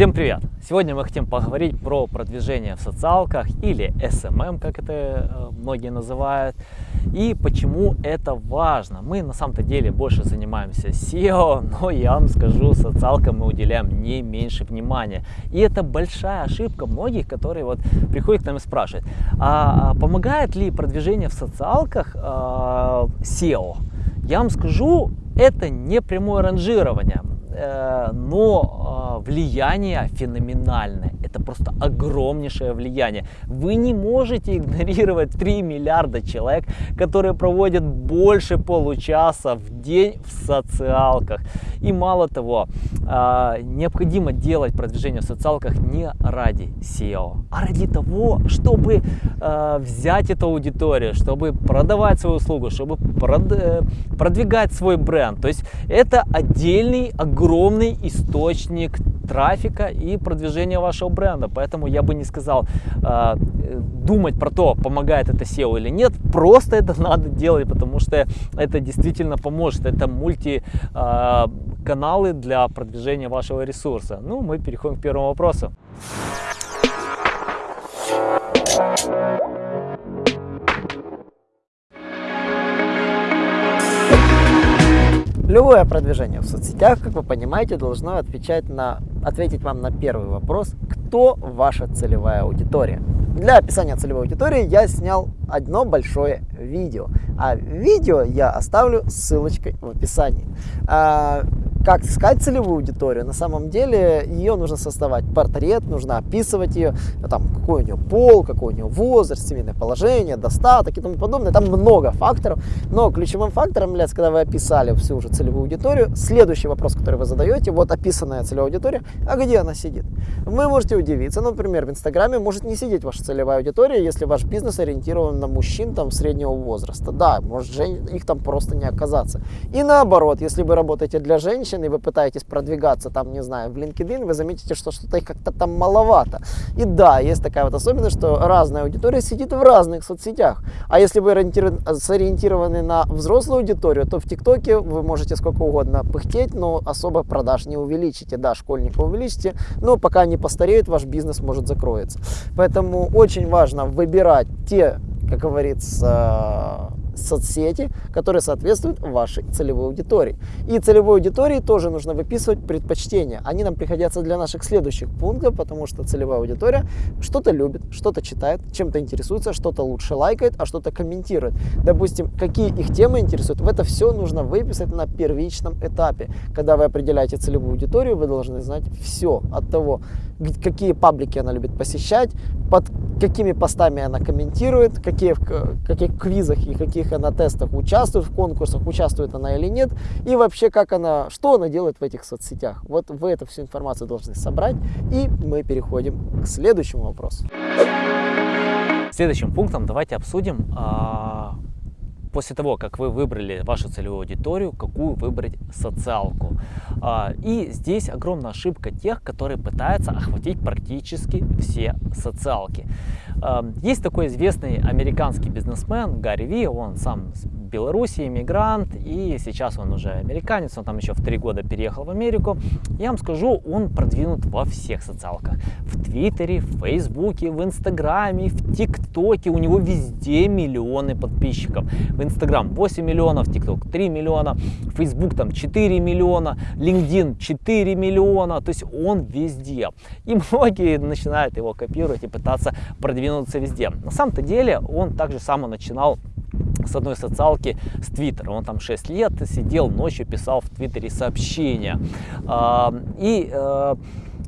Всем привет! Сегодня мы хотим поговорить про продвижение в социалках или SMM, как это э, многие называют, и почему это важно. Мы на самом-то деле больше занимаемся SEO, но я вам скажу, социалкам мы уделяем не меньше внимания. И это большая ошибка многих, которые вот приходят к нам и спрашивают, а, а помогает ли продвижение в социалках э, SEO? Я вам скажу, это не прямое ранжирование. Э, но э, влияние феноменальное. Это просто огромнейшее влияние. Вы не можете игнорировать 3 миллиарда человек, которые проводят больше получаса в день в социалках. И мало того, э, необходимо делать продвижение в социалках не ради SEO, а ради того, чтобы взять эту аудиторию, чтобы продавать свою услугу, чтобы продвигать свой бренд. То есть это отдельный огромный источник трафика и продвижения вашего бренда. Поэтому я бы не сказал э, думать про то, помогает это SEO или нет. Просто это надо делать, потому что это действительно поможет. Это мультиканалы э, для продвижения вашего ресурса. Ну, мы переходим к первому вопросу. Любое продвижение в соцсетях, как вы понимаете, должно отвечать на, ответить вам на первый вопрос, кто ваша целевая аудитория. Для описания целевой аудитории я снял одно большое видео, а видео я оставлю ссылочкой в описании. Как искать целевую аудиторию, на самом деле ее нужно создавать портрет, нужно описывать ее, там, какой у нее пол, какой у нее возраст, семейное положение, достаток и тому подобное. Там много факторов, но ключевым фактором является, когда вы описали всю уже целевую аудиторию, следующий вопрос, который вы задаете, вот описанная целевая аудитория, а где она сидит? Вы можете удивиться, например, в Инстаграме может не сидеть ваша целевая аудитория, если ваш бизнес ориентирован на мужчин там среднего возраста. Да, может их там просто не оказаться. И наоборот, если вы работаете для женщин, и вы пытаетесь продвигаться там, не знаю, в LinkedIn, вы заметите, что что-то их как-то там маловато. И да, есть такая вот особенность, что разная аудитория сидит в разных соцсетях. А если вы сориентированы на взрослую аудиторию, то в ТикТоке вы можете сколько угодно пыхтеть, но особо продаж не увеличите. Да, школьника увеличите, но пока не постареют, ваш бизнес может закроется. Поэтому очень важно выбирать те, как говорится, соцсети, которые соответствуют вашей целевой аудитории. И целевой аудитории тоже нужно выписывать предпочтения. Они нам пригодятся для наших следующих пунктов, потому что целевая аудитория что-то любит, что-то читает, чем-то интересуется, что-то лучше лайкает, а что-то комментирует. Допустим, какие их темы интересуют, в это все нужно выписать на первичном этапе. Когда вы определяете целевую аудиторию, вы должны знать все от того, какие паблики она любит посещать, под какими постами она комментирует, какие, в каких квизах и каких она тестах участвует, в конкурсах участвует она или нет, и вообще как она, что она делает в этих соцсетях. Вот вы эту всю информацию должны собрать, и мы переходим к следующему вопросу. Следующим пунктом давайте обсудим а, после того, как вы выбрали вашу целевую аудиторию, какую выбрать социалку. А, и здесь огромная ошибка тех, которые пытаются охватить практически все социалки. Есть такой известный американский бизнесмен Гарри Ви, он сам Беларуси, иммигрант, и сейчас он уже американец, он там еще в три года переехал в Америку. Я вам скажу, он продвинут во всех социалках. В Твиттере, в Фейсбуке, в Инстаграме, в ТикТоке, у него везде миллионы подписчиков. В Инстаграм 8 миллионов, ТикТок 3 миллиона, Фейсбук там 4 миллиона, LinkedIn 4 миллиона, то есть он везде. И многие начинают его копировать и пытаться продвинуться везде. На самом-то деле он также само начинал с одной социалки с Твиттера. Он там 6 лет сидел ночью, писал в Твиттере сообщения. И э,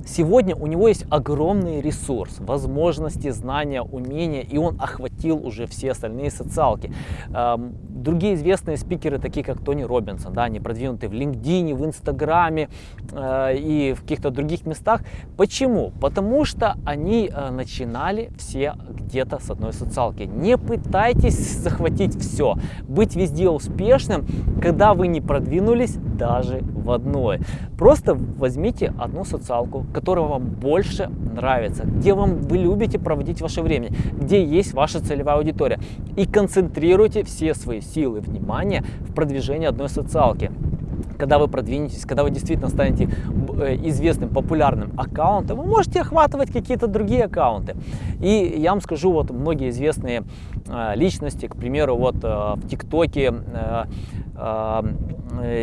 Сегодня у него есть огромный ресурс, возможности, знания, умения, и он охватил уже все остальные социалки. Эм, другие известные спикеры, такие как Тони Робинсон, да, они продвинуты в LinkedIn, в Инстаграме э, и в каких-то других местах. Почему? Потому что они э, начинали все где-то с одной социалки. Не пытайтесь захватить все, быть везде успешным, когда вы не продвинулись даже в одной. Просто возьмите одну социалку, которая вам больше нравится, где вам вы любите проводить ваше время, где есть ваша целевая аудитория. И концентрируйте все свои силы, внимание в продвижении одной социалки. когда вы продвинетесь, когда вы действительно станете э, известным, популярным аккаунтом, вы можете охватывать какие-то другие аккаунты. И я вам скажу, вот многие известные э, личности, к примеру, вот э, в ТикТоке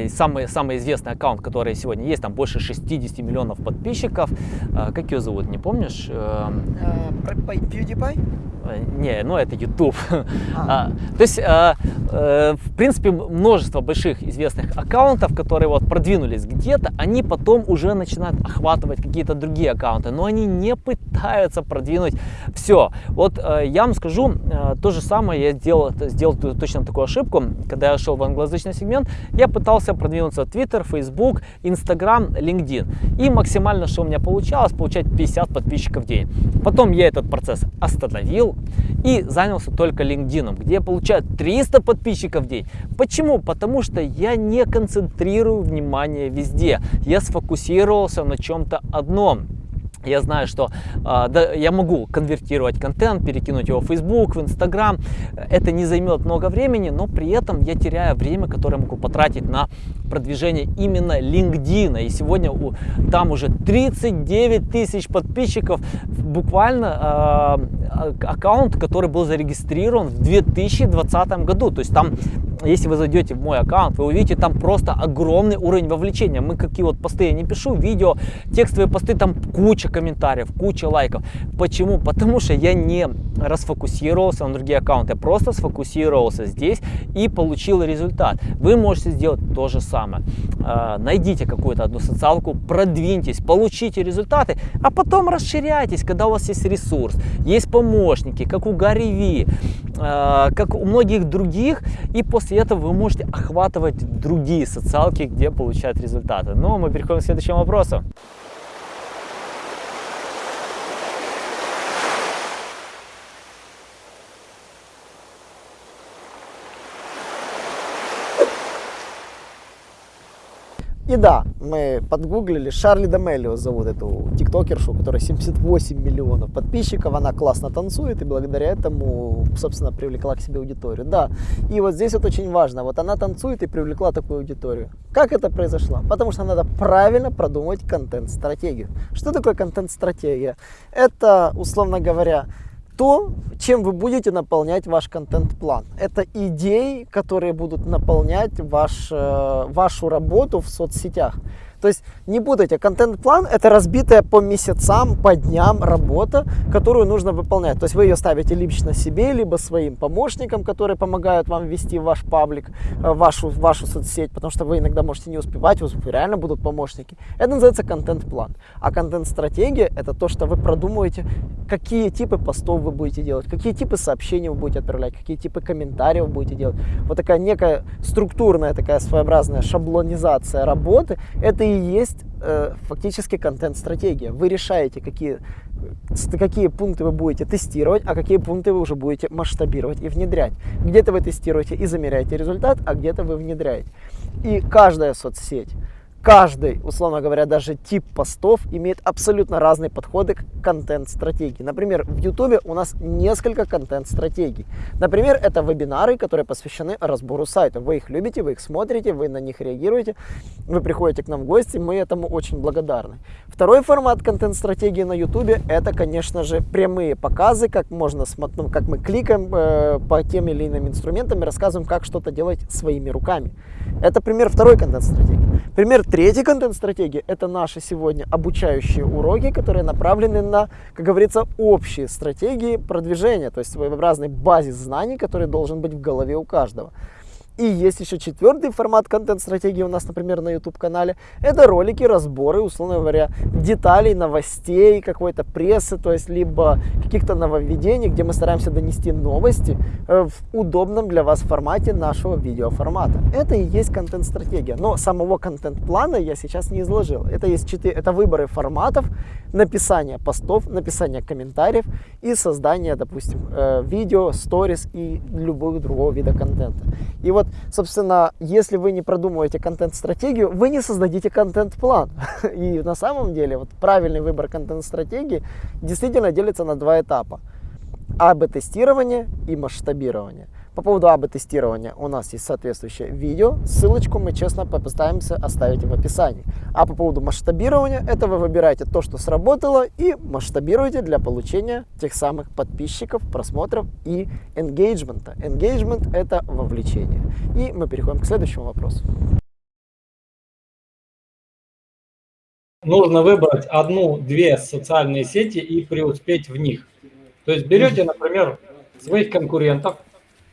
самый, самый известный аккаунт, который сегодня есть, там больше 60 миллионов подписчиков. Как ее зовут, не помнишь? PewDiePie? Не, ну это YouTube. А. То есть, э, э, в принципе, множество больших известных аккаунтов, которые вот продвинулись где-то, они потом уже начинают охватывать какие-то другие аккаунты, но они не пытаются продвинуть все. Вот э, я вам скажу, э, то же самое я сделал, сделал точно такую ошибку, когда я шел в англоязычный сегмент, я пытался продвинуться в Twitter, Facebook, Instagram, LinkedIn. И максимально, что у меня получалось, получать 50 подписчиков в день. Потом я этот процесс остановил, и занялся только LinkedIn, где я получаю 300 подписчиков в день. Почему? Потому что я не концентрирую внимание везде. Я сфокусировался на чем-то одном. Я знаю, что э, да, я могу конвертировать контент, перекинуть его в Facebook, в Instagram. Это не займет много времени, но при этом я теряю время, которое могу потратить на продвижение именно LinkedIn. И сегодня у, там уже 39 тысяч подписчиков. Буквально э, аккаунт, который был зарегистрирован в 2020 году. То есть там если вы зайдете в мой аккаунт, вы увидите там просто огромный уровень вовлечения. Мы какие вот посты я не пишу, видео, текстовые посты, там куча комментариев, куча лайков. Почему? Потому что я не расфокусировался на другие аккаунты, я просто сфокусировался здесь и получил результат. Вы можете сделать то же самое. А, найдите какую-то одну социалку, продвиньтесь, получите результаты, а потом расширяйтесь, когда у вас есть ресурс, есть помощники, как у Гарри Ви, а, как у многих других, и после этого вы можете охватывать другие социалки, где получать результаты. Но мы переходим к следующему вопросу. И да, мы подгуглили, Шарли Дамелио зовут эту тиктокершу, у которой 78 миллионов подписчиков, она классно танцует и благодаря этому, собственно, привлекла к себе аудиторию. Да, и вот здесь вот очень важно, вот она танцует и привлекла такую аудиторию. Как это произошло? Потому что надо правильно продумать контент-стратегию. Что такое контент-стратегия? Это, условно говоря, то, чем вы будете наполнять ваш контент-план. Это идеи, которые будут наполнять ваш, э, вашу работу в соцсетях. То есть не путайте, контент-план это разбитая по месяцам, по дням работа, которую нужно выполнять. То есть вы ее ставите лично себе, либо своим помощникам, которые помогают вам вести ваш паблик, э, вашу, вашу соцсеть, потому что вы иногда можете не успевать, у вас реально будут помощники. Это называется контент-план. А контент-стратегия это то, что вы продумываете, какие типы постов вы будете делать, какие типы сообщений вы будете отправлять, какие типы комментариев вы будете делать. Вот такая некая структурная, такая своеобразная шаблонизация работы, это есть э, фактически контент-стратегия. Вы решаете, какие, какие пункты вы будете тестировать, а какие пункты вы уже будете масштабировать и внедрять. Где-то вы тестируете и замеряете результат, а где-то вы внедряете. И каждая соцсеть каждый, условно говоря, даже тип постов имеет абсолютно разные подходы к контент-стратегии. Например, в YouTube у нас несколько контент-стратегий. Например, это вебинары, которые посвящены разбору сайтов. Вы их любите, вы их смотрите, вы на них реагируете, вы приходите к нам в гости, мы этому очень благодарны. Второй формат контент-стратегии на YouTube это, конечно же, прямые показы, как можно ну, как мы кликаем э, по тем или иным инструментам и рассказываем, как что-то делать своими руками. Это пример второй контент-стратегии. Пример третьей контент-стратегии – это наши сегодня обучающие уроки, которые направлены на, как говорится, общие стратегии продвижения, то есть своеобразный базис знаний, который должен быть в голове у каждого. И есть еще четвертый формат контент-стратегии у нас, например, на YouTube-канале. Это ролики, разборы, условно говоря, деталей, новостей, какой-то прессы, то есть либо каких-то нововведений, где мы стараемся донести новости э, в удобном для вас формате нашего видеоформата. Это и есть контент-стратегия. Но самого контент-плана я сейчас не изложил. Это есть четыре, это выборы форматов, написание постов, написание комментариев и создание, допустим, э, видео, сторис и любого другого вида контента. И вот, собственно, если вы не продумываете контент-стратегию, вы не создадите контент-план. И на самом деле вот правильный выбор контент-стратегии действительно делится на два этапа. АБ-тестирование и масштабирование. По поводу АБ-тестирования у нас есть соответствующее видео. Ссылочку мы честно постараемся оставить в описании. А по поводу масштабирования, это вы выбираете то, что сработало, и масштабируете для получения тех самых подписчиков, просмотров и engagement. Engagement – это вовлечение. И мы переходим к следующему вопросу. Нужно выбрать одну-две социальные сети и преуспеть в них. То есть берете, например, своих конкурентов,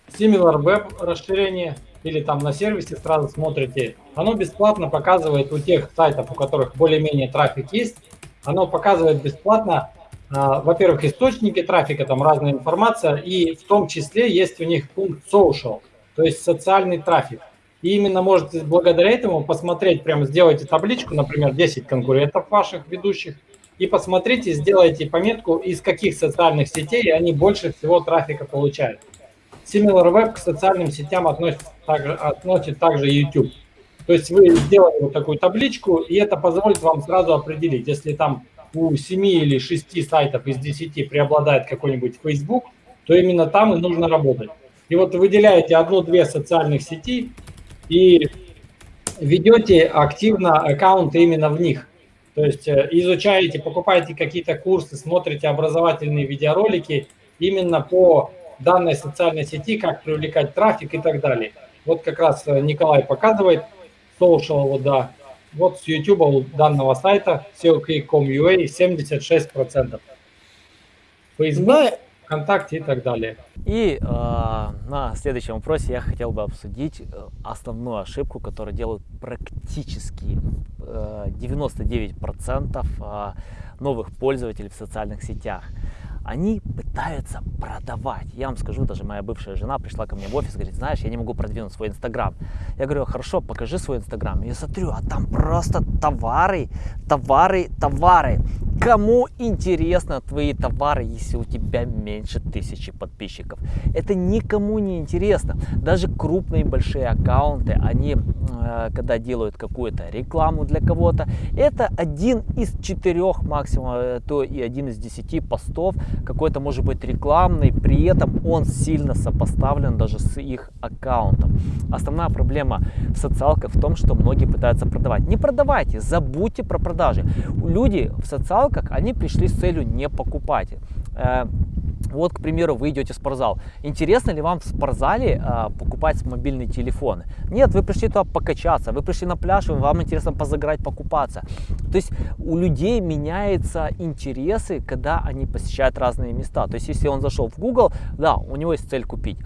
SimilarWeb расширение, или там на сервисе сразу смотрите. Оно бесплатно показывает у тех сайтов, у которых более-менее трафик есть, оно показывает бесплатно, а, во-первых, источники трафика, там разная информация, и в том числе есть у них пункт social, то есть социальный трафик. И именно можете благодаря этому посмотреть, прямо сделайте табличку, например, 10 конкурентов ваших ведущих, и посмотрите, сделайте пометку, из каких социальных сетей они больше всего трафика получают. SimilarWeb к социальным сетям относит также, относит также YouTube. То есть вы сделали вот такую табличку, и это позволит вам сразу определить, если там у 7 или 6 сайтов из 10 преобладает какой-нибудь Facebook, то именно там и нужно работать. И вот выделяете одну-две социальных сети и ведете активно аккаунты именно в них. То есть э, изучаете, покупаете какие-то курсы, смотрите образовательные видеоролики именно по данной социальной сети, как привлекать трафик и так далее. Вот как раз э, Николай показывает social, вот, да. Вот с YouTube у данного сайта SEO.com.ua 76%. Facebook, ВКонтакте и так далее. И э, на следующем вопросе я хотел бы обсудить э, основную ошибку, которую делают практически э, 99% э, новых пользователей в социальных сетях они пытаются продавать. Я вам скажу, даже моя бывшая жена пришла ко мне в офис говорит, знаешь, я не могу продвинуть свой Инстаграм. Я говорю, хорошо, покажи свой Инстаграм. Я смотрю, а там просто товары, товары, товары. Кому интересно твои товары, если у тебя меньше тысячи подписчиков? Это никому не интересно. Даже крупные большие аккаунты, они, э, когда делают какую-то рекламу для кого-то, это один из четырех максимум, э, то и один из десяти постов, какой-то может быть рекламный, при этом он сильно сопоставлен даже с их аккаунтом. Основная проблема в социалках в том, что многие пытаются продавать. Не продавайте, забудьте про продажи. Люди в социалках, они пришли с целью не покупать. Вот, к примеру, вы идете в спортзал. Интересно ли вам в спортзале э, покупать мобильные телефоны? Нет, вы пришли туда покачаться, вы пришли на пляж, вам интересно позаграть, покупаться. То есть у людей меняются интересы, когда они посещают разные места. То есть если он зашел в Google, да, у него есть цель купить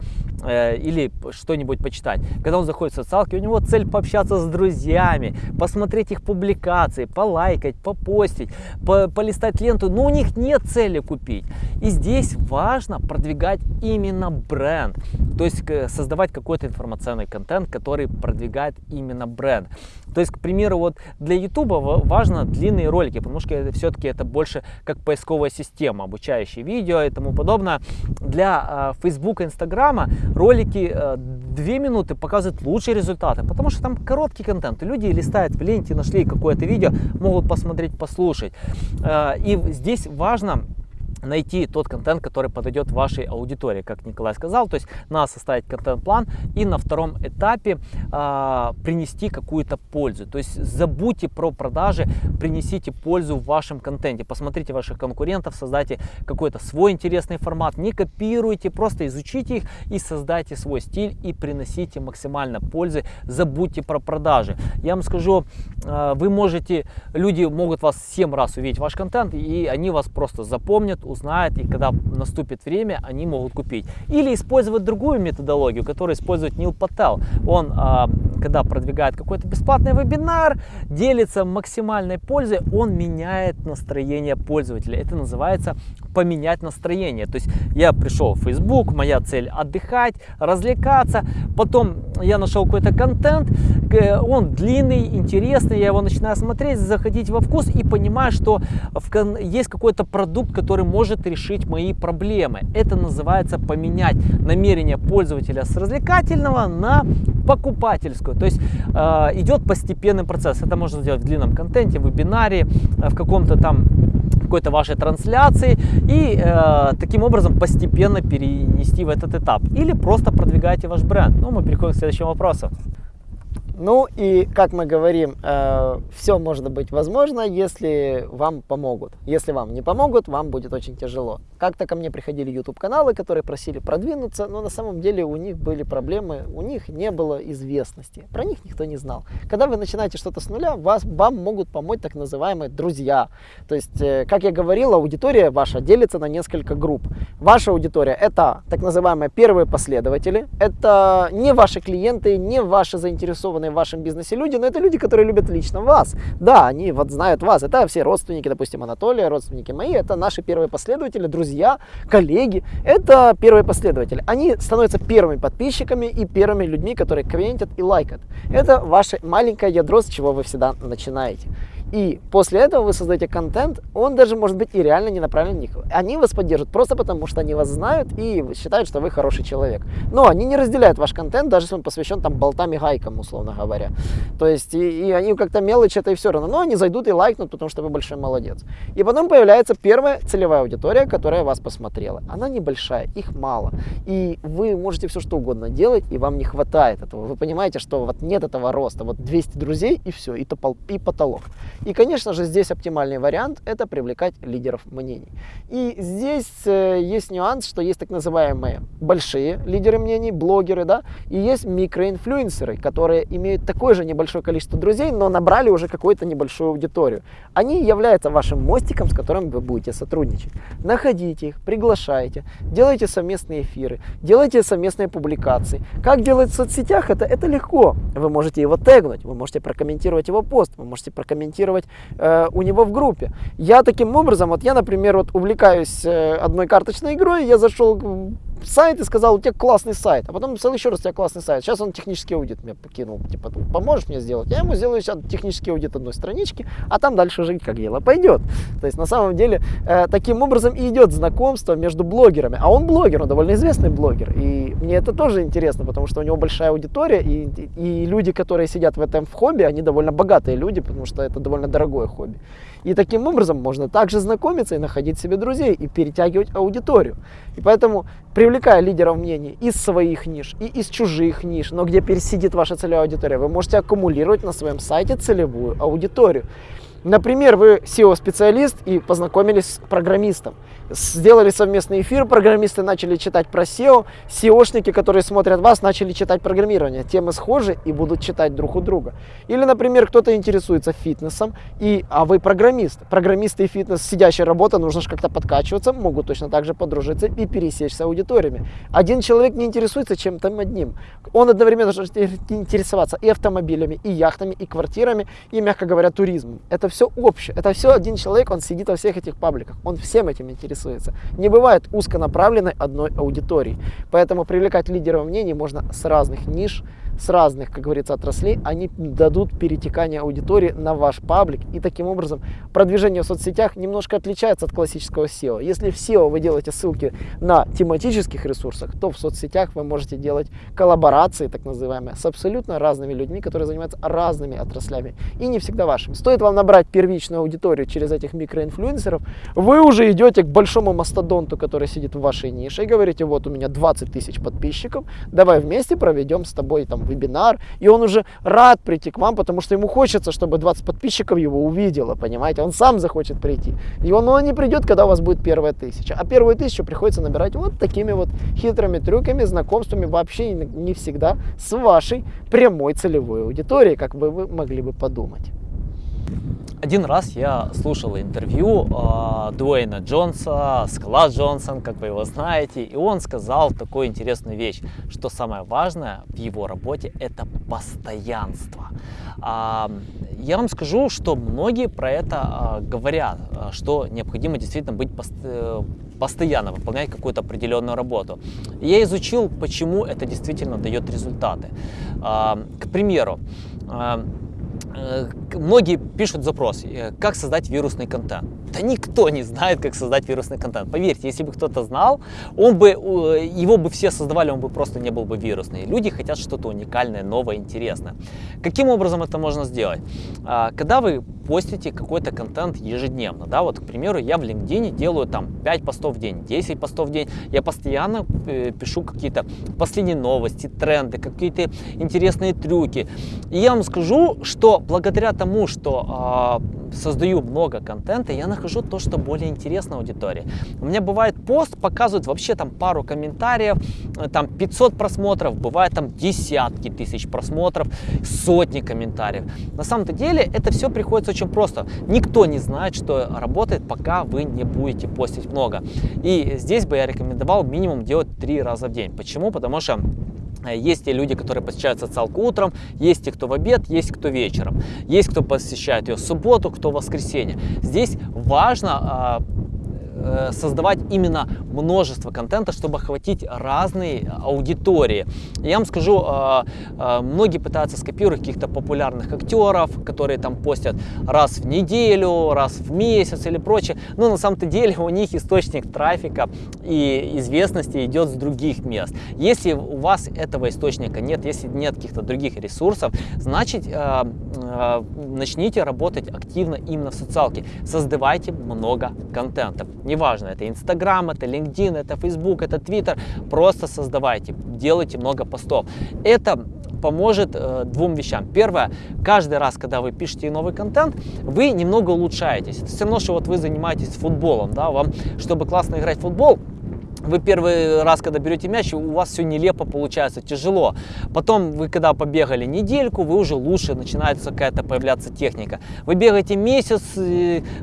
э, или что-нибудь почитать. Когда он заходит в социалки, у него цель пообщаться с друзьями, посмотреть их публикации, полайкать, попостить, по полистать ленту. Но у них нет цели купить. И здесь важно продвигать именно бренд, то есть создавать какой-то информационный контент, который продвигает именно бренд. То есть, к примеру, вот для YouTube важно длинные ролики, потому что все-таки это больше как поисковая система, обучающие видео и тому подобное. Для э, Facebook и Инстаграма ролики э, 2 минуты показывают лучшие результаты, потому что там короткий контент. Люди листают в ленте, нашли какое-то видео, могут посмотреть, послушать. Э, и здесь важно найти тот контент, который подойдет вашей аудитории, как Николай сказал, то есть надо составить контент-план и на втором этапе э, принести какую-то пользу. То есть забудьте про продажи, принесите пользу в вашем контенте, посмотрите ваших конкурентов, создайте какой-то свой интересный формат, не копируйте, просто изучите их и создайте свой стиль и приносите максимально пользы, забудьте про продажи. Я вам скажу, э, вы можете, люди могут вас 7 раз увидеть ваш контент и они вас просто запомнят, узнают, и когда наступит время, они могут купить. Или использовать другую методологию, которую использует Нил Пател. Он, а, когда продвигает какой-то бесплатный вебинар, делится максимальной пользой, он меняет настроение пользователя. Это называется поменять настроение. То есть я пришел в Facebook, моя цель отдыхать, развлекаться, потом я нашел какой-то контент, он длинный, интересный, я его начинаю смотреть, заходить во вкус и понимаю, что есть какой-то продукт, который может решить мои проблемы. Это называется поменять намерение пользователя с развлекательного на покупательскую. То есть э, идет постепенный процесс. Это можно сделать в длинном контенте, в вебинаре, в каком-то там какой-то вашей трансляции и э, таким образом постепенно перенести в этот этап. Или просто продвигаете ваш бренд. Ну, мы переходим к следующему вопросу. Ну и, как мы говорим, э, все может быть возможно, если вам помогут. Если вам не помогут, вам будет очень тяжело. Как-то ко мне приходили YouTube-каналы, которые просили продвинуться, но на самом деле у них были проблемы, у них не было известности, про них никто не знал. Когда вы начинаете что-то с нуля, вас, вам могут помочь так называемые друзья. То есть, э, как я говорил, аудитория ваша делится на несколько групп. Ваша аудитория это так называемые первые последователи, это не ваши клиенты, не ваши заинтересованные в вашем бизнесе люди, но это люди, которые любят лично вас. Да, они вот знают вас. Это все родственники, допустим, Анатолия, родственники мои. Это наши первые последователи, друзья, коллеги. Это первые последователи. Они становятся первыми подписчиками и первыми людьми, которые комментят и лайкают. Это ваше маленькое ядро, с чего вы всегда начинаете. И после этого вы создаете контент, он даже может быть и реально не направлен на них. Они вас поддержат просто потому, что они вас знают и считают, что вы хороший человек. Но они не разделяют ваш контент, даже если он посвящен там болтам и гайкам, условно говоря. То есть, и, и они как-то мелочь это и все равно. Но они зайдут и лайкнут, потому что вы большой молодец. И потом появляется первая целевая аудитория, которая вас посмотрела. Она небольшая, их мало. И вы можете все что угодно делать, и вам не хватает этого. Вы понимаете, что вот нет этого роста. Вот 200 друзей и все, и, топол, и потолок. И, конечно же, здесь оптимальный вариант – это привлекать лидеров мнений. И здесь э, есть нюанс, что есть так называемые большие лидеры мнений, блогеры, да, и есть микроинфлюенсеры, которые имеют такое же небольшое количество друзей, но набрали уже какую-то небольшую аудиторию. Они являются вашим мостиком, с которым вы будете сотрудничать. Находите их, приглашайте, делайте совместные эфиры, делайте совместные публикации. Как делать в соцсетях? Это, это легко. Вы можете его тегнуть, вы можете прокомментировать его пост, вы можете прокомментировать комментировать э, у него в группе. Я таким образом, вот я, например, вот увлекаюсь э, одной карточной игрой, я зашел сайт и сказал, у тебя классный сайт. А потом написал еще раз, у тебя классный сайт. Сейчас он технический аудит мне покинул. Типа, поможешь мне сделать? Я ему сделаю сейчас технический аудит одной странички, а там дальше уже как дело пойдет. То есть, на самом деле, э, таким образом и идет знакомство между блогерами. А он блогер, он довольно известный блогер. И мне это тоже интересно, потому что у него большая аудитория, и, и люди, которые сидят в этом в хобби, они довольно богатые люди, потому что это довольно дорогое хобби. И таким образом можно также знакомиться и находить себе друзей, и перетягивать аудиторию. И поэтому, привлекая лидеров мнений из своих ниш и из чужих ниш, но где пересидит ваша целевая аудитория, вы можете аккумулировать на своем сайте целевую аудиторию. Например, вы SEO-специалист и познакомились с программистом сделали совместный эфир, программисты начали читать про SEO, SEOшники, которые смотрят вас, начали читать программирование. Темы схожи и будут читать друг у друга. Или, например, кто-то интересуется фитнесом, и, а вы программист. Программисты и фитнес, сидящая работа, нужно же как-то подкачиваться, могут точно так же подружиться и пересечься аудиториями. Один человек не интересуется чем-то одним. Он одновременно должен интересоваться и автомобилями, и яхтами, и квартирами, и, мягко говоря, туризмом. Это все общее. Это все один человек, он сидит во всех этих пабликах. Он всем этим интересуется. Не бывает узконаправленной одной аудитории. Поэтому привлекать лидеров мнений можно с разных ниш, с разных, как говорится, отраслей, они дадут перетекание аудитории на ваш паблик. И таким образом продвижение в соцсетях немножко отличается от классического SEO. Если в SEO вы делаете ссылки на тематических ресурсах, то в соцсетях вы можете делать коллаборации, так называемые, с абсолютно разными людьми, которые занимаются разными отраслями. И не всегда вашими. Стоит вам набрать первичную аудиторию через этих микроинфлюенсеров, вы уже идете к большому мастодонту, который сидит в вашей нише, и говорите, вот у меня 20 тысяч подписчиков, давай вместе проведем с тобой там вебинар, и он уже рад прийти к вам, потому что ему хочется, чтобы 20 подписчиков его увидело, понимаете, он сам захочет прийти. И он, он не придет, когда у вас будет первая тысяча, а первую тысячу приходится набирать вот такими вот хитрыми трюками, знакомствами, вообще не всегда с вашей прямой целевой аудиторией, как бы вы могли бы подумать. Один раз я слушал интервью э, Дуэйна Джонса, Скала Джонсон, как вы его знаете, и он сказал такую интересную вещь, что самое важное в его работе это постоянство. А, я вам скажу, что многие про это а, говорят, что необходимо действительно быть пост э, постоянно выполнять какую-то определенную работу. Я изучил, почему это действительно дает результаты. А, к примеру, Э, многие пишут запрос, э, как создать вирусный контент. Да никто не знает, как создать вирусный контент. Поверьте, если бы кто-то знал, он бы, его бы все создавали, он бы просто не был бы вирусный. Люди хотят что-то уникальное, новое, интересное. Каким образом это можно сделать? А, когда вы постите какой-то контент ежедневно, да, вот, к примеру, я в LinkedIn делаю там 5 постов в день, 10 постов в день, я постоянно э, пишу какие-то последние новости, тренды, какие-то интересные трюки. И я вам скажу, что благодаря тому, что э, создаю много контента, я нахожу то, что более интересно аудитории. У меня бывает пост, показывают вообще там пару комментариев, э, там 500 просмотров, бывает там десятки тысяч просмотров, сотни комментариев. На самом-то деле это все приходится очень просто. Никто не знает, что работает, пока вы не будете постить много. И здесь бы я рекомендовал минимум делать три раза в день. Почему? Потому что есть те люди, которые посещают социалку утром, есть те, кто в обед, есть кто вечером. Есть кто посещает ее в субботу, кто в воскресенье. Здесь важно а, Э, создавать именно множество контента, чтобы охватить разные аудитории. Я вам скажу, э, э, многие пытаются скопировать каких-то популярных актеров, которые там постят раз в неделю, раз в месяц или прочее. Но на самом-то деле у них источник трафика и известности идет с других мест. Если у вас этого источника нет, если нет каких-то других ресурсов, значит начните работать активно именно в социалке. Создавайте много контента неважно, это Инстаграм, это LinkedIn, это Facebook, это Twitter, просто создавайте, делайте много постов. Это поможет э, двум вещам. Первое, каждый раз, когда вы пишете новый контент, вы немного улучшаетесь. Это все равно, что вот вы занимаетесь футболом, да, вам, чтобы классно играть в футбол, вы первый раз, когда берете мяч, у вас все нелепо получается, тяжело. Потом вы, когда побегали недельку, вы уже лучше, начинается какая-то появляться техника. Вы бегаете месяц,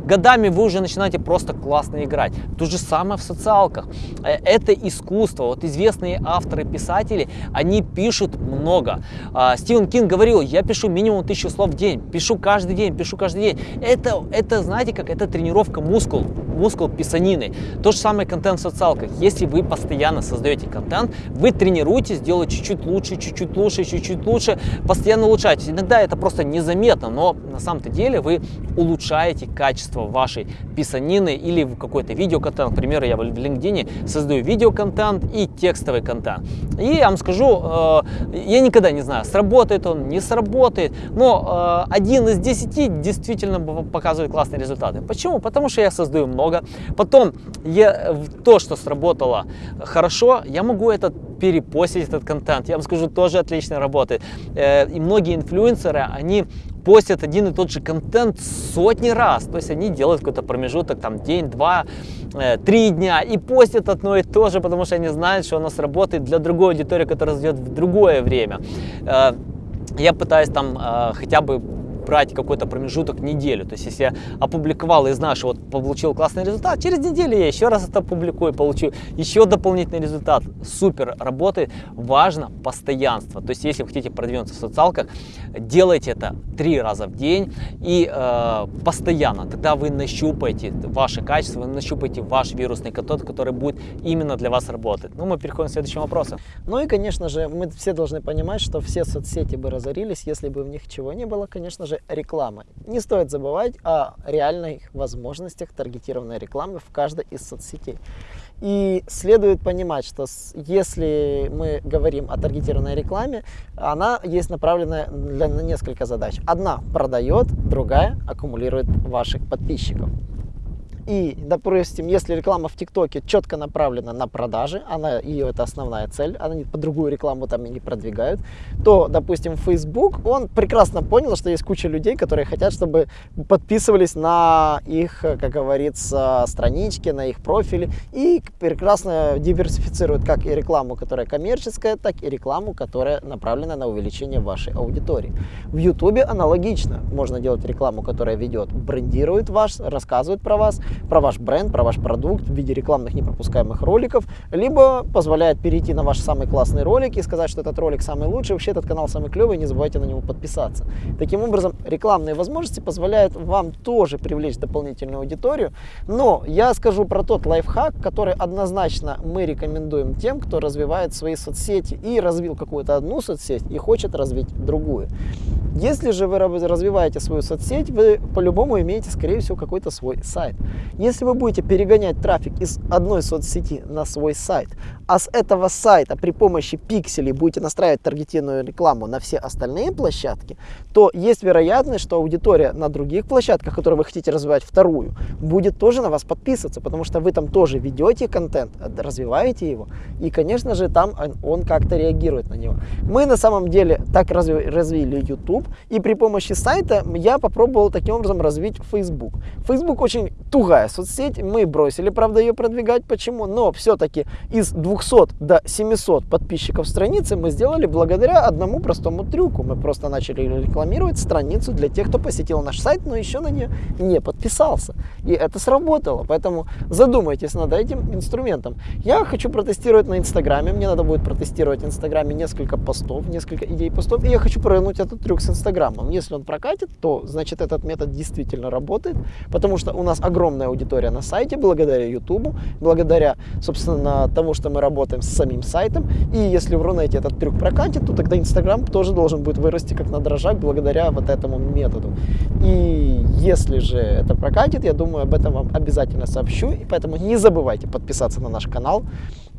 годами вы уже начинаете просто классно играть. То же самое в социалках. Э, это искусство. Вот известные авторы, писатели, они пишут много. А, Стивен Кинг говорил, я пишу минимум тысячу слов в день, пишу каждый день, пишу каждый день. Это, это знаете как, это тренировка мускул, мускул писанины. То же самое контент в социалках если вы постоянно создаете контент, вы тренируетесь делать чуть-чуть лучше, чуть-чуть лучше, чуть-чуть лучше, постоянно улучшаетесь. Иногда это просто незаметно, но на самом-то деле вы улучшаете качество вашей писанины или какой-то видеоконтент. Например, я в LinkedIn создаю видеоконтент и текстовый контент. И я вам скажу, э, я никогда не знаю, сработает он, не сработает, но э, один из десяти действительно показывает классные результаты. Почему? Потому что я создаю много. Потом я, то, что сработало хорошо, я могу этот перепостить этот контент. Я вам скажу, тоже отлично работает. Э, и многие инфлюенсеры, они постят один и тот же контент сотни раз. То есть они делают какой-то промежуток, там день, два, э, три дня и постят одно и то же, потому что они знают, что оно сработает для другой аудитории, которая зайдет в другое время. Э, я пытаюсь там хотя бы брать какой-то промежуток неделю. То есть, если я опубликовал и знаю, что вот получил классный результат, через неделю я еще раз это опубликую, получу еще дополнительный результат. Супер работает. Важно постоянство. То есть, если вы хотите продвинуться в социалках, делайте это три раза в день и э, постоянно. Тогда вы нащупаете ваши качества, вы нащупаете ваш вирусный код, который будет именно для вас работать. Ну, мы переходим к следующему вопросу. Ну и, конечно же, мы все должны понимать, что все соцсети бы разорились, если бы в них чего не было, конечно же, рекламы. Не стоит забывать о реальных возможностях таргетированной рекламы в каждой из соцсетей. И следует понимать, что если мы говорим о таргетированной рекламе, она есть направленная для, на несколько задач. Одна продает, другая аккумулирует ваших подписчиков. И, допустим, если реклама в ТикТоке четко направлена на продажи, она, ее это основная цель, они по другую рекламу там и не продвигают, то, допустим, Facebook, он прекрасно понял, что есть куча людей, которые хотят, чтобы подписывались на их, как говорится, странички, на их профили, и прекрасно диверсифицируют как и рекламу, которая коммерческая, так и рекламу, которая направлена на увеличение вашей аудитории. В YouTube аналогично. Можно делать рекламу, которая ведет, брендирует вас, рассказывает про вас, про ваш бренд, про ваш продукт в виде рекламных непропускаемых роликов, либо позволяет перейти на ваш самый классный ролик и сказать, что этот ролик самый лучший, вообще этот канал самый клевый, не забывайте на него подписаться. Таким образом, рекламные возможности позволяют вам тоже привлечь дополнительную аудиторию, но я скажу про тот лайфхак, который однозначно мы рекомендуем тем, кто развивает свои соцсети и развил какую-то одну соцсеть и хочет развить другую. Если же вы развиваете свою соцсеть, вы по-любому имеете, скорее всего, какой-то свой сайт. Если вы будете перегонять трафик из одной соцсети на свой сайт, а с этого сайта при помощи пикселей будете настраивать таргетированную рекламу на все остальные площадки, то есть вероятность, что аудитория на других площадках, которые вы хотите развивать вторую, будет тоже на вас подписываться, потому что вы там тоже ведете контент, развиваете его, и, конечно же, там он, как-то реагирует на него. Мы на самом деле так разви развили YouTube, и при помощи сайта я попробовал таким образом развить Facebook. Facebook очень тугая соцсеть, мы бросили, правда, ее продвигать. Почему? Но все-таки из 200 до 700 подписчиков страницы мы сделали благодаря одному простому трюку. Мы просто начали рекламировать страницу для тех, кто посетил наш сайт, но еще на нее не подписался. И это сработало. Поэтому задумайтесь над этим инструментом. Я хочу протестировать на Инстаграме. Мне надо будет протестировать в Инстаграме несколько постов, несколько идей постов. И я хочу провернуть этот трюк с Инстаграмом. Если он прокатит, то значит этот метод действительно работает, потому что у нас огромная аудитория на сайте благодаря YouTube, благодаря, собственно, тому, что мы работаем с самим сайтом. И если в Рунете этот трюк прокатит, то тогда Инстаграм тоже должен будет вырасти как на дрожжах благодаря вот этому методу. И если же это прокатит, я думаю, об этом вам обязательно сообщу. И поэтому не забывайте подписаться на наш канал.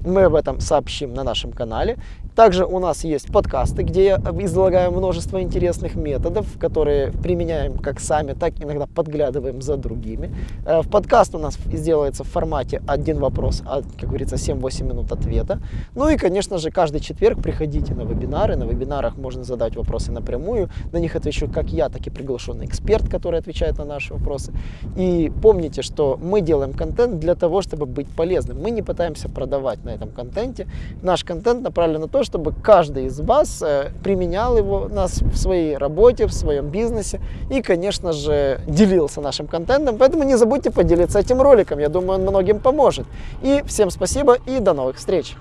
Мы об этом сообщим на нашем канале. Также у нас есть подкасты, где я излагаю множество интересных методов, которые применяем как сами, так иногда подглядываем за другими. Э, в подкаст у нас сделается в формате один вопрос, а, как говорится, 7-8 минут ответа. Ну и, конечно же, каждый четверг приходите на вебинары. На вебинарах можно задать вопросы напрямую. На них отвечу как я, так и приглашенный эксперт, который отвечает на наши вопросы. И помните, что мы делаем контент для того, чтобы быть полезным. Мы не пытаемся продавать на этом контенте. Наш контент направлен на то, чтобы каждый из вас э, применял его нас в своей работе, в своем бизнесе и, конечно же, делился нашим контентом. Поэтому не забудьте поделиться этим роликом. Я думаю, он многим поможет. И всем спасибо и до новых встреч!